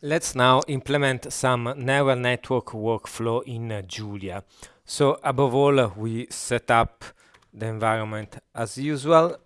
Let's now implement some neural network workflow in uh, Julia. So above all, we set up the environment as usual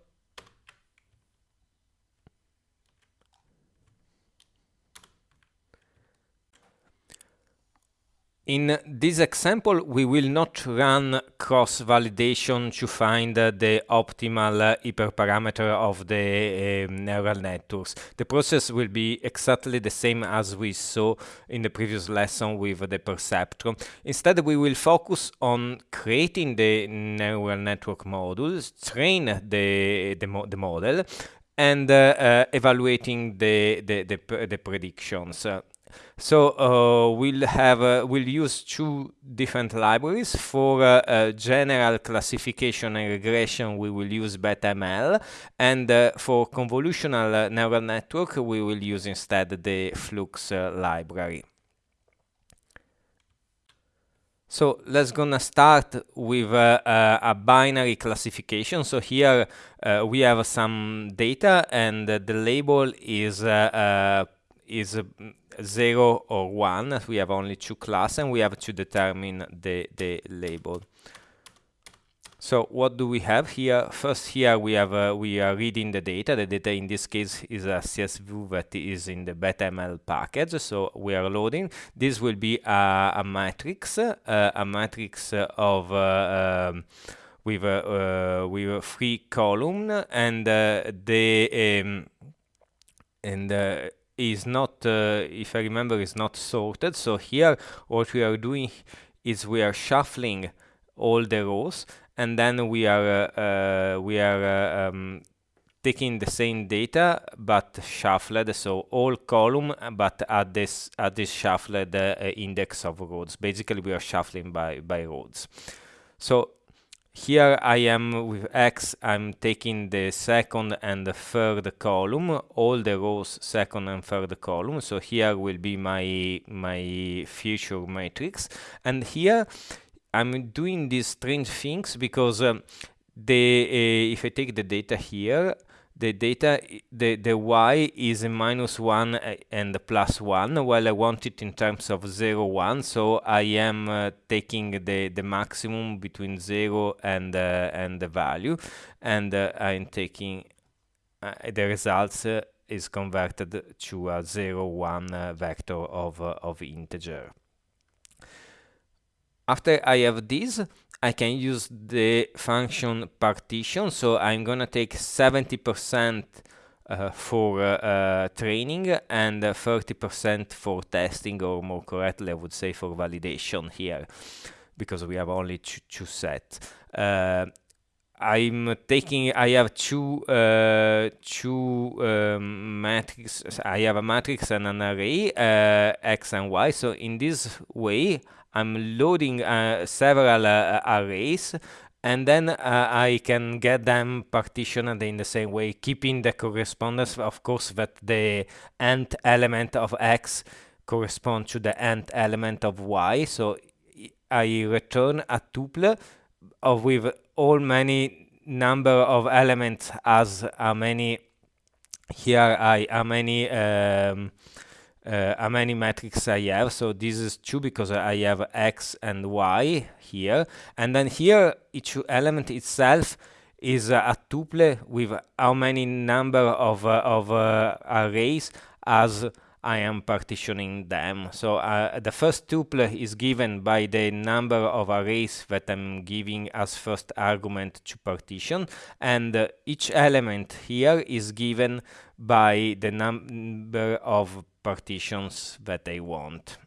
In this example, we will not run cross-validation to find uh, the optimal uh, hyperparameter of the uh, neural networks. The process will be exactly the same as we saw in the previous lesson with the perceptron. Instead, we will focus on creating the neural network modules, train the, the, mo the model, and uh, uh, evaluating the, the, the, the predictions. So uh, we'll have uh, we'll use two different libraries for uh, uh general classification and regression. We will use BetaML, and uh, for convolutional uh, neural network, we will use instead the Flux library. So let's gonna start with uh, a binary classification. So here uh, we have some data and uh, the label is is 0 or 1 as we have only two classes and we have to determine the, the label. So what do we have here? First here we have uh, we are reading the data. The data in this case is a csv that is in the betaml package so we are loading. This will be a, a matrix uh, a matrix of uh, um, with a uh, with a three column and uh, the um, and uh, is not, uh, if I remember, is not sorted. So here, what we are doing is we are shuffling all the rows, and then we are uh, uh, we are uh, um, taking the same data but shuffled. So all column, but at this at this shuffled uh, index of rows. Basically, we are shuffling by by rows. So here I am with X, I'm taking the second and the third column, all the rows second and third column. So here will be my, my feature matrix. And here I'm doing these strange things because um, the, uh, if I take the data here, the data, the, the y is a minus 1 uh, and plus 1, while I want it in terms of 0, 1. So I am uh, taking the, the maximum between 0 and, uh, and the value, and uh, I'm taking uh, the results uh, is converted to a 0, 1 vector of, of integer. After I have this, I can use the function partition. So I'm gonna take 70% uh, for uh, uh, training and 30% for testing, or more correctly, I would say for validation here, because we have only two, two sets. Uh, I'm taking, I have two, uh, two um, matrices, I have a matrix and an array, uh, X and Y. So in this way, I'm loading uh, several uh, arrays and then uh, I can get them partitioned in the same way, keeping the correspondence, of course, that the nth element of x corresponds to the nth element of y. So I return a tuple of with all many number of elements as how many here I how many um, uh, how many metrics I have. So this is 2 because I have x and y here. And then here, each element itself is uh, a tuple with how many number of, uh, of uh, arrays as I am partitioning them. So uh, the first tuple is given by the number of arrays that I'm giving as first argument to partition. And uh, each element here is given by the number of partitions that I want.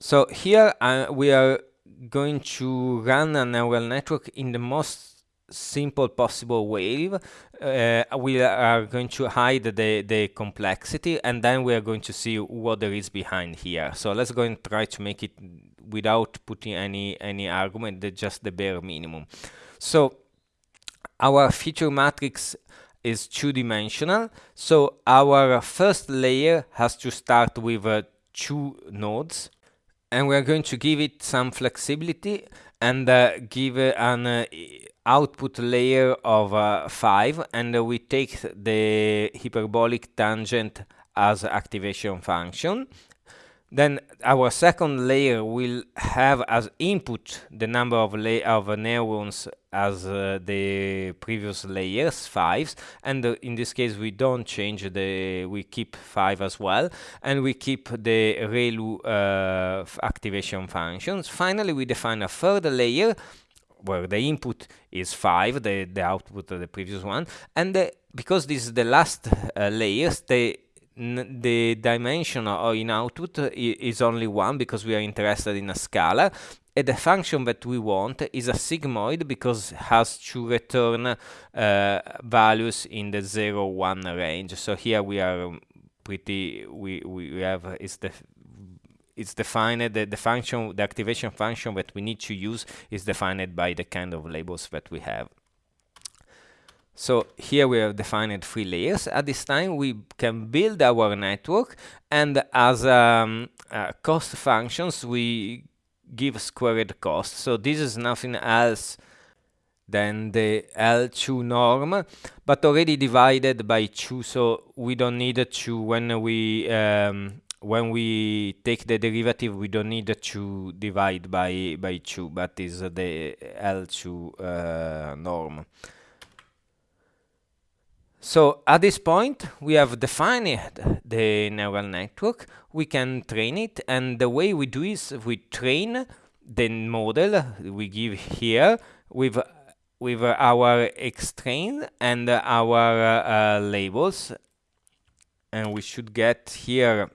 So here uh, we are going to run a neural network in the most simple possible way. Uh, we are going to hide the, the complexity and then we are going to see what there is behind here. So let's go and try to make it without putting any, any argument, just the bare minimum. So our feature matrix is two-dimensional. So our first layer has to start with uh, two nodes and we're going to give it some flexibility and uh, give an uh, output layer of uh, 5 and we take the hyperbolic tangent as activation function. Then our second layer will have as input the number of, of neurons as uh, the previous layers, fives, and uh, in this case we don't change the, we keep five as well, and we keep the ReLU uh, activation functions. Finally, we define a third layer where the input is 5, the, the output of the previous one, and the, because this is the last uh, the the dimension or in output is only one because we are interested in a scalar and the function that we want is a sigmoid because it has to return uh, values in the 0 1 range. So here we are pretty we we have is the it's defined the, the function the activation function that we need to use is defined by the kind of labels that we have so here we have defined three layers. At this time, we can build our network, and as um, uh, cost functions, we give squared cost. So this is nothing else than the L2 norm, but already divided by 2, so we don't need to, when we um, when we take the derivative, we don't need to divide by, by 2, but is the L2 uh, norm. So at this point, we have defined the neural network. We can train it, and the way we do is we train the model we give here with with our xtrain and our uh, labels, and we should get here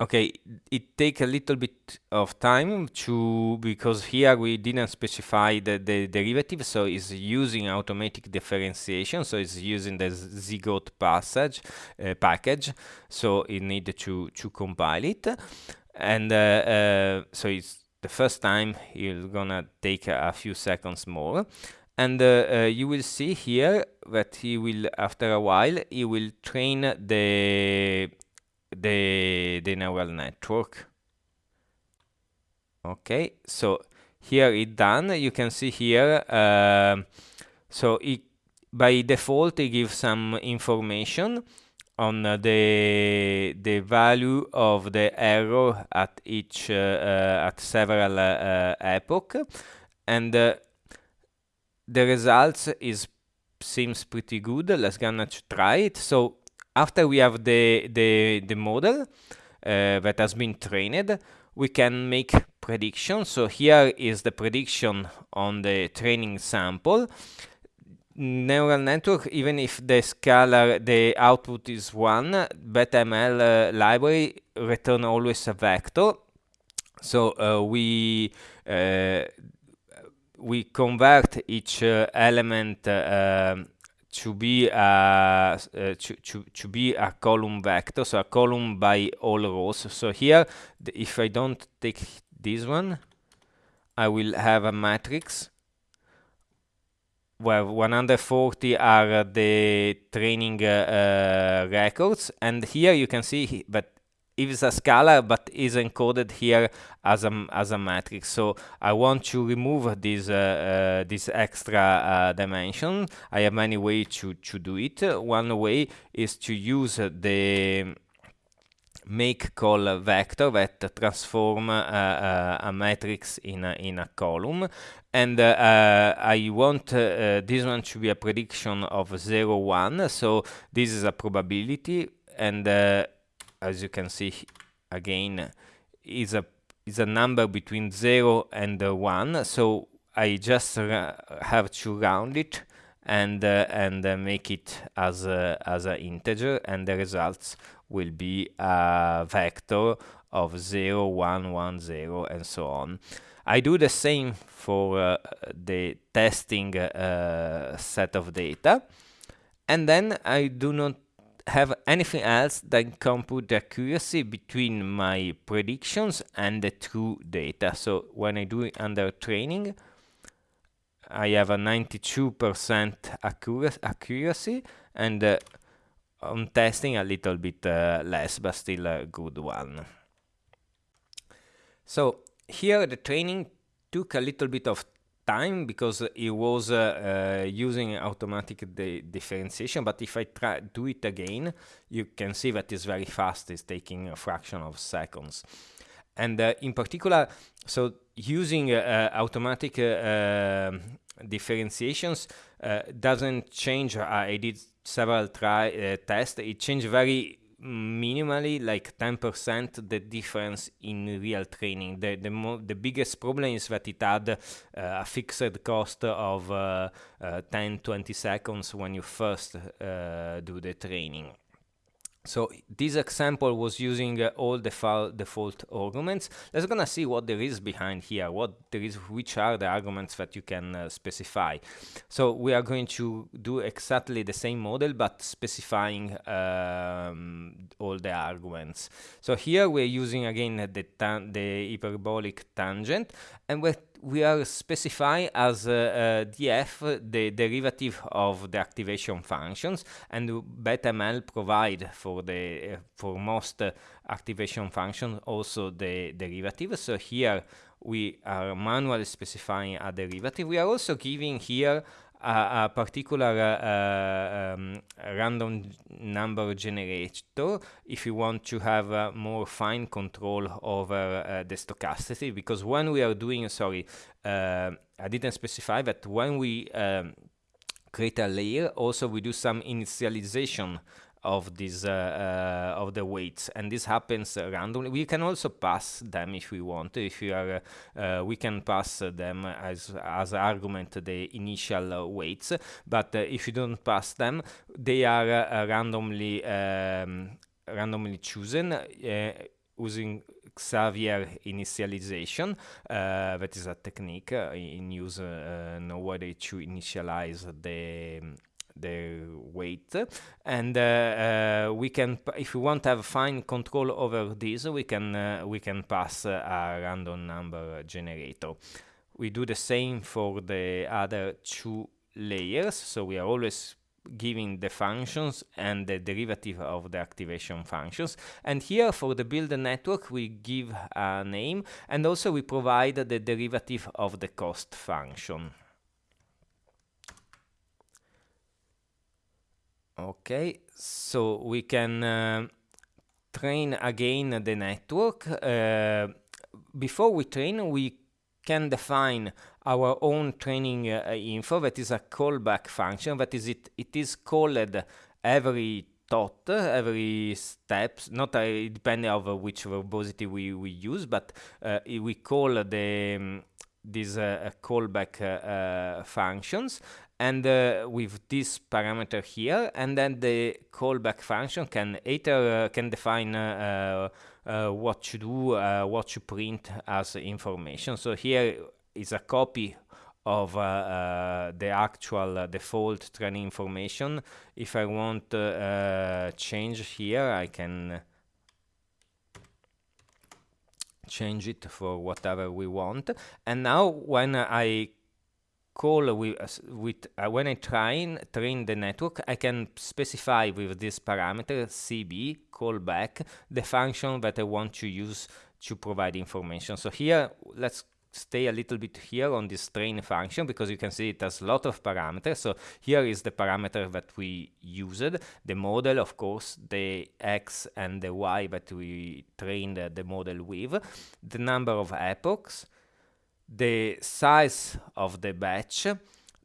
Okay, it takes a little bit of time to, because here we didn't specify the, the derivative, so it's using automatic differentiation, so it's using the zygote passage uh, package, so it needs to, to compile it. And uh, uh, so it's the first time it's gonna take a, a few seconds more. And uh, uh, you will see here that he will, after a while, he will train the the, the neural network. Okay, so here it done. You can see here, uh, so it, by default it gives some information on uh, the the value of the error at each uh, uh at several uh, epoch, and uh, the results is seems pretty good. Let's gonna try it. So after we have the, the, the model uh, that has been trained, we can make predictions. So here is the prediction on the training sample. Neural network, even if the scalar, the output is one, BetaML uh, library return always a vector. So uh, we uh, we convert each uh, element uh, to be a uh, to, to, to be a column vector so a column by all rows. So here if I don't take this one I will have a matrix where 140 are the training uh, uh, records. And here you can see that is a scalar but is encoded here as a as a matrix. So I want to remove this uh, uh, this extra uh, dimension. I have many ways to to do it. One way is to use the make call vector that transform uh, uh, a matrix in a, in a column. And uh, I want this one to be a prediction of 0 1 so this is a probability. And as you can see again is a is a number between 0 and uh, 1 so I just have to round it and uh, and uh, make it as a, as an integer and the results will be a vector of 0 1 1 0 and so on. I do the same for uh, the testing uh, set of data. And then I do not have anything else than compute the accuracy between my predictions and the true data. So when I do it under training, I have a 92% accuracy and uh, on testing a little bit uh, less, but still a good one. So here the training took a little bit of time because it was uh, uh, using automatic differentiation but if I try do it again you can see that it's very fast it's taking a fraction of seconds. And uh, in particular so using uh, automatic uh, um, differentiations uh, doesn't change. I did several try tests. It changed very minimally like 10% the difference in real training. The the, the biggest problem is that it had uh, a fixed cost of uh, uh, 10 20 seconds when you first uh, do the training so this example was using uh, all the default arguments. Let's gonna see what there is behind here, what there is, which are the arguments that you can uh, specify. So we are going to do exactly the same model, but specifying um, all the arguments. So here we're using again the, the hyperbolic tangent, and we're we are specifying as uh, uh, df the derivative of the activation functions and BetaML provide for the uh, for most uh, activation functions also the derivative. So here we are manually specifying a derivative. We are also giving here a, a particular uh, um, random number generator if you want to have uh, more fine control over uh, the stochasticity because when we are doing sorry I didn't specify that when we um, create a layer also we do some initialization of this uh, uh, of the weights. And this happens randomly. We can also pass them if we want. If we are uh, we can pass them as as argument the initial weights. But if you don't pass them they are randomly um, randomly chosen using Xavier initialization. Uh, that is a technique uh, in use uh, nowadays to initialize the the weight. And uh, uh, we can if we want to have fine control over this we can uh, we can pass a random number generator. We do the same for the other two layers. So we are always giving the functions and the derivative of the activation functions. And here for the build network we give a name. And also we provide the derivative of the cost function Okay, so we can uh, train again the network. Uh, before we train, we can define our own training uh, info. That is a callback function. That is it it is called every thought every steps. Not uh, depending on which verbosity we, we use but uh, we call the um, these uh, callback uh, functions and uh, with this parameter here and then the callback function can either uh, can define uh, uh, what to do what to print as information. So here is a copy of the actual default training information. If I want to change here I can change it for whatever we want. And now when I call with, with uh, when I train train the network, I can specify with this parameter cb callback the function that I want to use to provide information. So here, let's stay a little bit here on this train function because you can see it has a lot of parameters. So here is the parameter that we used, the model, of course, the x and the y that we trained the model with, the number of epochs, the size of the batch,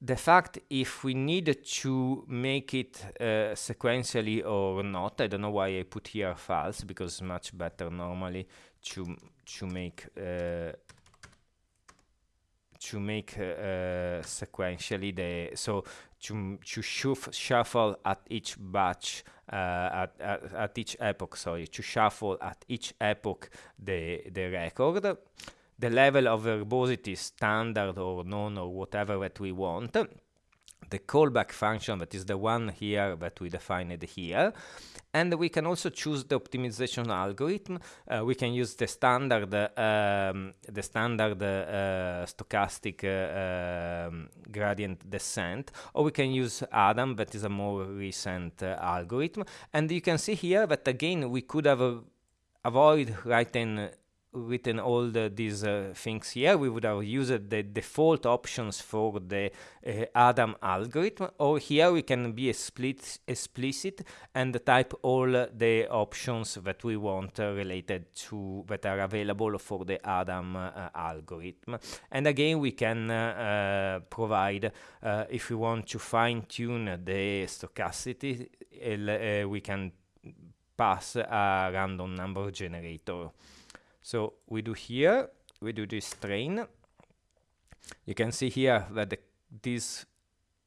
the fact if we need to make it uh, sequentially or not. I don't know why I put here false because it's much better normally to to make uh, to make uh, sequentially the so to to shuffle at each batch uh, at, at, at each epoch sorry to shuffle at each epoch the the record the level of verbosity standard or none or whatever that we want the callback function that is the one here that we defined here. And we can also choose the optimization algorithm. Uh, we can use the standard um, the standard uh, stochastic uh, um, gradient descent or we can use adam that is a more recent uh, algorithm. And you can see here that again we could have avoid writing written all the, these uh, things here, we would have used the default options for the uh, Adam algorithm, or here we can be split, explicit and type all the options that we want uh, related to, that are available for the Adam uh, algorithm. And again, we can uh, provide, uh, if we want to fine tune the stochasticity, we can pass a random number generator. So we do here, we do this train. You can see here that the, this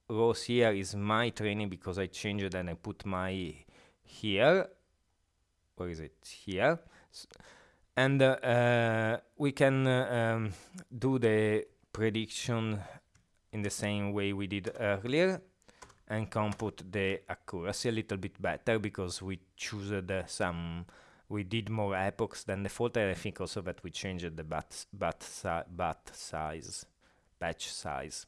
rows here is my training because I changed and I put my here. Where is it? Here. And uh, uh, we can uh, um, do the prediction in the same way we did earlier and compute the accuracy a little bit better because we choose some we did more epochs than default and I think also that we changed the bat, bat, si bat size, batch size.